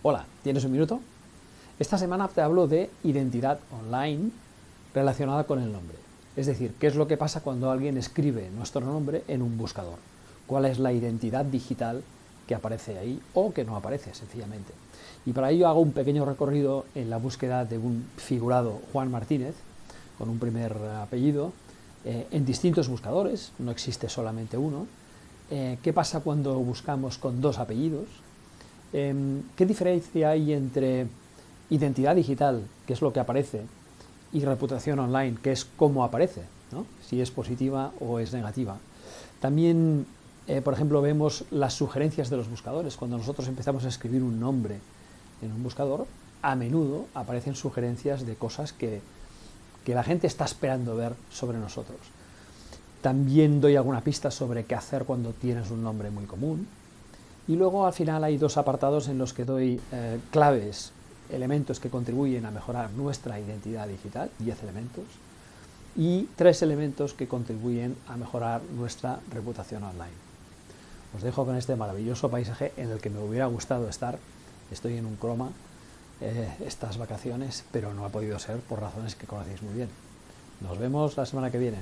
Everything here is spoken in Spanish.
Hola, ¿tienes un minuto? Esta semana te hablo de identidad online relacionada con el nombre. Es decir, qué es lo que pasa cuando alguien escribe nuestro nombre en un buscador. ¿Cuál es la identidad digital que aparece ahí o que no aparece, sencillamente? Y para ello hago un pequeño recorrido en la búsqueda de un figurado Juan Martínez, con un primer apellido, eh, en distintos buscadores, no existe solamente uno. Eh, ¿Qué pasa cuando buscamos con dos apellidos? Em, ¿Qué diferencia hay entre identidad digital, que es lo que aparece, y reputación online, que es cómo aparece, si es positiva o es negativa? También, eh, por ejemplo, vemos las sugerencias de los buscadores. Cuando nosotros empezamos a escribir un nombre en un buscador, a menudo aparecen sugerencias de cosas que, que la gente está esperando ver sobre nosotros. También doy alguna pista sobre qué hacer cuando tienes un nombre muy común, y luego al final hay dos apartados en los que doy eh, claves, elementos que contribuyen a mejorar nuestra identidad digital, 10 elementos, y tres elementos que contribuyen a mejorar nuestra reputación online. Os dejo con este maravilloso paisaje en el que me hubiera gustado estar. Estoy en un croma eh, estas vacaciones, pero no ha podido ser por razones que conocéis muy bien. Nos vemos la semana que viene.